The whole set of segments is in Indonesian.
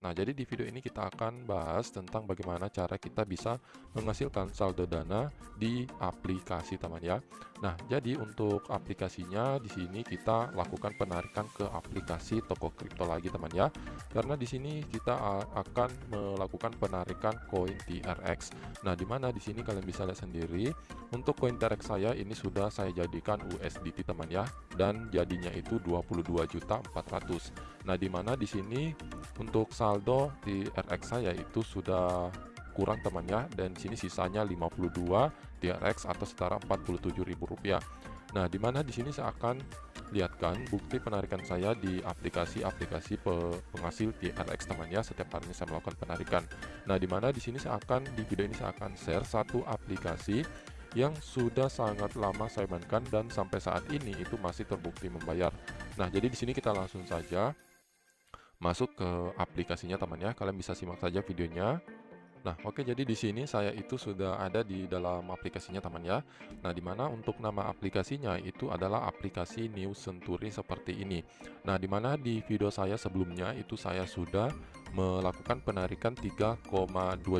Nah, jadi di video ini kita akan bahas tentang bagaimana cara kita bisa menghasilkan saldo dana di aplikasi teman ya. Nah, jadi untuk aplikasinya di sini kita lakukan penarikan ke aplikasi toko kripto lagi teman ya. Karena di sini kita akan melakukan penarikan koin TRX. Nah, di mana di sini kalian bisa lihat sendiri untuk koin TRX saya ini sudah saya jadikan USDT teman ya dan jadinya itu 22.400. Nah, di mana di sini untuk saldo di RX saya itu sudah kurang temannya dan di sini sisanya 52 TRX atau setara Rp47.000. Nah, di mana di sini saya akan lihatkan bukti penarikan saya di aplikasi-aplikasi penghasil TRX temannya setiap harinya saya melakukan penarikan. Nah, di mana di sini saya akan di video ini saya akan share satu aplikasi yang sudah sangat lama saya mainkan dan sampai saat ini itu masih terbukti membayar. Nah, jadi di sini kita langsung saja masuk ke aplikasinya teman ya. Kalian bisa simak saja videonya. Nah, oke jadi di sini saya itu sudah ada di dalam aplikasinya teman ya. Nah, di mana untuk nama aplikasinya itu adalah aplikasi New Century seperti ini. Nah, di mana di video saya sebelumnya itu saya sudah melakukan penarikan 3,2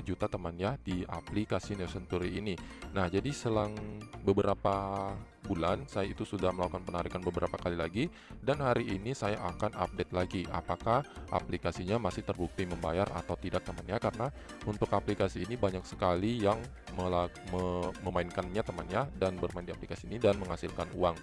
juta teman ya di aplikasi New Century ini. Nah, jadi selang beberapa bulan saya itu sudah melakukan penarikan beberapa kali lagi dan hari ini saya akan update lagi apakah aplikasinya masih terbukti membayar atau tidak temannya karena untuk aplikasi ini banyak sekali yang memainkannya temannya dan bermain di aplikasi ini dan menghasilkan uang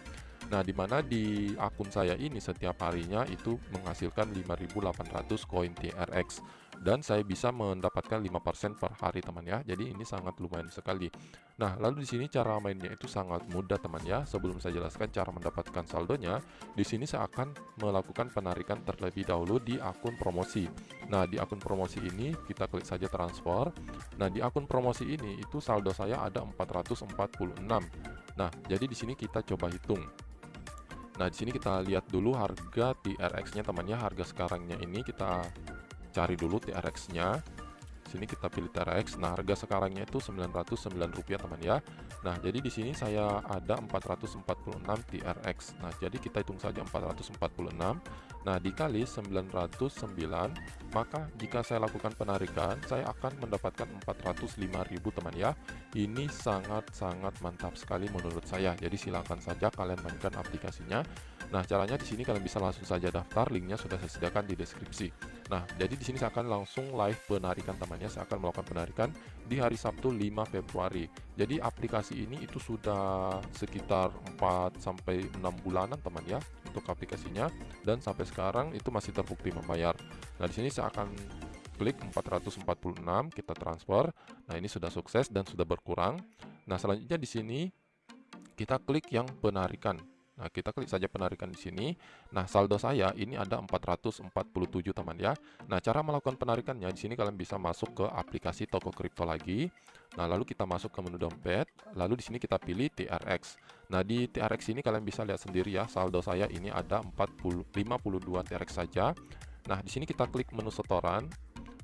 Nah, di mana di akun saya ini setiap harinya itu menghasilkan 5.800 koin TRX dan saya bisa mendapatkan 5% per hari teman ya. Jadi ini sangat lumayan sekali. Nah, lalu di sini cara mainnya itu sangat mudah teman ya. Sebelum saya jelaskan cara mendapatkan saldonya, di sini saya akan melakukan penarikan terlebih dahulu di akun promosi. Nah, di akun promosi ini kita klik saja transfer. Nah, di akun promosi ini itu saldo saya ada 446. Nah, jadi di sini kita coba hitung. Nah, di sini kita lihat dulu harga TRX-nya temannya, harga sekarangnya ini kita cari dulu TRX-nya sini kita pilih TRX. Nah, harga sekarangnya itu Rp909 teman ya. Nah, jadi di sini saya ada 446 TRX. Nah, jadi kita hitung saja 446. Nah, dikali 909, maka jika saya lakukan penarikan, saya akan mendapatkan 405.000 teman ya. Ini sangat-sangat mantap sekali menurut saya. Jadi silakan saja kalian mainkan aplikasinya. Nah, caranya di sini kalian bisa langsung saja daftar, linknya sudah saya sediakan di deskripsi. Nah, jadi di sini saya akan langsung live penarikan temannya, saya akan melakukan penarikan di hari Sabtu 5 Februari. Jadi aplikasi ini itu sudah sekitar 4 sampai 6 bulanan teman ya untuk aplikasinya dan sampai sekarang itu masih terbukti membayar. Nah, di sini saya akan klik 446, kita transfer. Nah, ini sudah sukses dan sudah berkurang. Nah, selanjutnya di sini kita klik yang penarikan. Nah, kita klik saja penarikan di sini. Nah, saldo saya ini ada 447 teman ya. Nah, cara melakukan penarikannya di sini kalian bisa masuk ke aplikasi toko kripto lagi. Nah, lalu kita masuk ke menu dompet, lalu di sini kita pilih TRX. Nah, di TRX ini kalian bisa lihat sendiri ya, saldo saya ini ada 40 52 TRX saja. Nah, di sini kita klik menu setoran.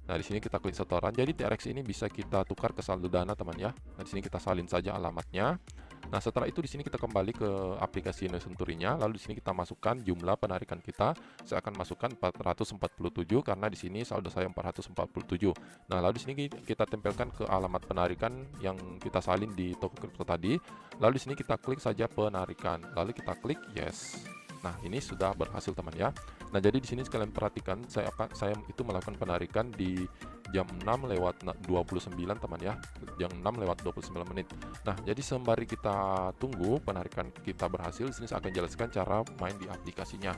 Nah, di sini kita klik setoran. Jadi TRX ini bisa kita tukar ke saldo dana, teman ya. Nah, di sini kita salin saja alamatnya. Nah, setelah itu di sini kita kembali ke aplikasi Nesenturinya, lalu di sini kita masukkan jumlah penarikan kita. Saya akan masukkan 447 karena di sini saldo saya 447. Nah, lalu di sini kita tempelkan ke alamat penarikan yang kita salin di toko kripto tadi. Lalu di sini kita klik saja penarikan, lalu kita klik yes. Nah, ini sudah berhasil teman ya. Nah, jadi di sini sekalian perhatikan saya akan saya itu melakukan penarikan di jam 6 lewat 29 teman ya. Jam 6 lewat 29 menit. Nah, jadi sembari kita tunggu penarikan kita berhasil, sini saya akan jelaskan cara main di aplikasinya.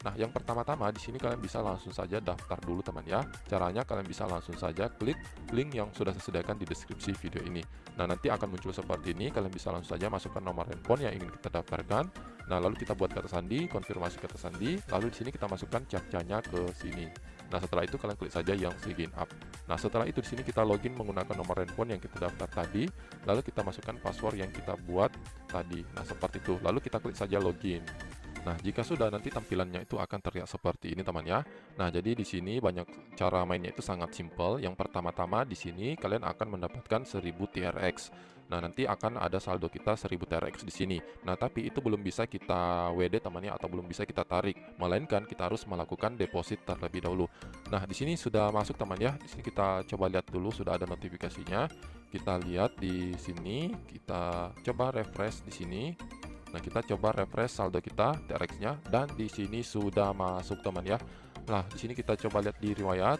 Nah, yang pertama-tama di sini kalian bisa langsung saja daftar dulu teman ya. Caranya kalian bisa langsung saja klik link yang sudah saya sediakan di deskripsi video ini. Nah, nanti akan muncul seperti ini. Kalian bisa langsung saja masukkan nomor handphone yang ingin kita daftarkan. Nah, lalu kita buat kata sandi, konfirmasi kata sandi, lalu di sini kita masukkan captcha-nya ke sini. Nah, setelah itu kalian klik saja yang sign up. Nah, setelah itu di sini kita login menggunakan nomor handphone yang kita daftar tadi, lalu kita masukkan password yang kita buat tadi. Nah, seperti itu. Lalu kita klik saja login. Nah, jika sudah nanti tampilannya itu akan terlihat seperti ini teman ya. Nah, jadi di sini banyak cara mainnya itu sangat simpel. Yang pertama-tama di sini kalian akan mendapatkan 1000 TRX. Nah, nanti akan ada saldo kita 1000 TRX di sini. Nah, tapi itu belum bisa kita WD temannya atau belum bisa kita tarik, melainkan kita harus melakukan deposit terlebih dahulu. Nah, di sini sudah masuk teman ya. Di sini kita coba lihat dulu sudah ada notifikasinya. Kita lihat di sini, kita coba refresh di sini. Nah, kita coba refresh saldo kita TRX-nya dan di sini sudah masuk teman ya. Nah, di sini kita coba lihat di riwayat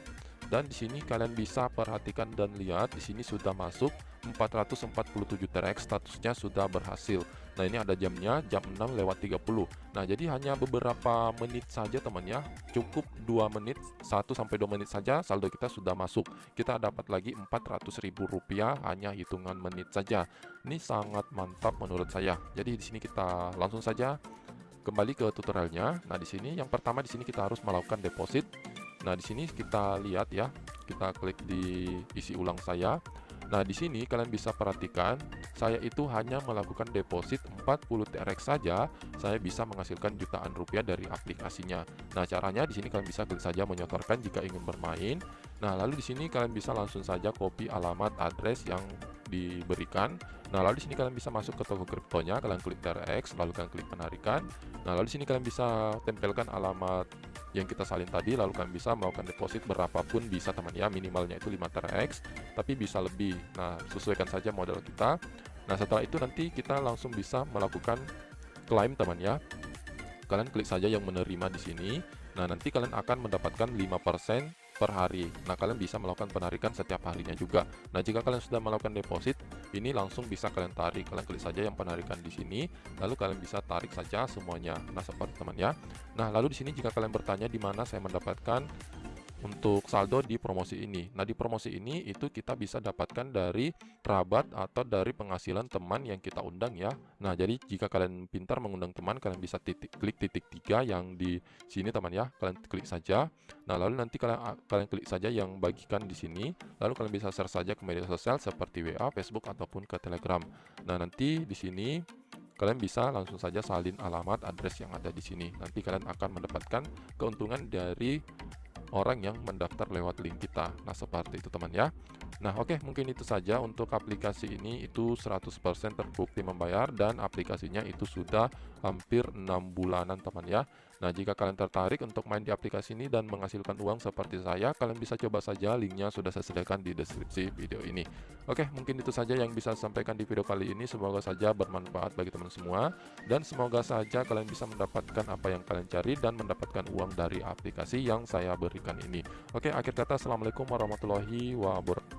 dan di sini kalian bisa perhatikan dan lihat di sini sudah masuk 447 TRX statusnya sudah berhasil. Nah, ini ada jamnya jam 6 lewat 30. Nah, jadi hanya beberapa menit saja teman ya. Cukup 2 menit, 1 sampai 2 menit saja saldo kita sudah masuk. Kita dapat lagi Rp400.000 hanya hitungan menit saja. Ini sangat mantap menurut saya. Jadi di sini kita langsung saja kembali ke tutorialnya. Nah, di sini yang pertama di sini kita harus melakukan deposit Nah, di sini kita lihat ya, kita klik di isi ulang saya. Nah, di sini kalian bisa perhatikan, saya itu hanya melakukan deposit 40 TRX saja, saya bisa menghasilkan jutaan rupiah dari aplikasinya. Nah, caranya di sini kalian bisa klik saja menyotorkan jika ingin bermain. Nah, lalu di sini kalian bisa langsung saja copy alamat address yang diberikan. Nah, lalu di sini kalian bisa masuk ke toko kriptonya, kalian klik TRX, lalu kalian klik penarikan. Nah, lalu di sini kalian bisa tempelkan alamat yang kita salin tadi lalu kalian bisa melakukan deposit berapapun bisa teman ya. Minimalnya itu 5 TRX tapi bisa lebih. Nah sesuaikan saja modal kita. Nah setelah itu nanti kita langsung bisa melakukan klaim teman ya. Kalian klik saja yang menerima di sini. Nah nanti kalian akan mendapatkan 5% per hari. Nah, kalian bisa melakukan penarikan setiap harinya juga. Nah, jika kalian sudah melakukan deposit, ini langsung bisa kalian tarik. Kalian klik saja yang penarikan di sini, lalu kalian bisa tarik saja semuanya. Nah, seperti teman ya. Nah, lalu di sini jika kalian bertanya di mana saya mendapatkan untuk saldo di promosi ini. Nah, di promosi ini itu kita bisa dapatkan dari kerabat atau dari penghasilan teman yang kita undang ya. Nah, jadi jika kalian pintar mengundang teman, kalian bisa titik klik titik tiga yang di sini teman ya. Kalian klik saja. Nah, lalu nanti kalian kalian klik saja yang bagikan di sini. Lalu kalian bisa share saja ke media sosial seperti WA, Facebook ataupun ke Telegram. Nah, nanti di sini kalian bisa langsung saja salin alamat address yang ada di sini. Nanti kalian akan mendapatkan keuntungan dari orang yang mendaftar lewat link kita. Nah, seperti itu teman ya. Nah, oke, okay, mungkin itu saja untuk aplikasi ini itu 100% terbukti membayar dan aplikasinya itu sudah hampir 6 bulanan teman ya. Nah, jika kalian tertarik untuk main di aplikasi ini dan menghasilkan uang seperti saya, kalian bisa coba saja linknya sudah saya sediakan di deskripsi video ini. Oke, mungkin itu saja yang bisa saya sampaikan di video kali ini. Semoga saja bermanfaat bagi teman semua dan semoga saja kalian bisa mendapatkan apa yang kalian cari dan mendapatkan uang dari aplikasi yang saya berikan ini. Oke, akhir kata Assalamualaikum warahmatullahi wabarakatuh.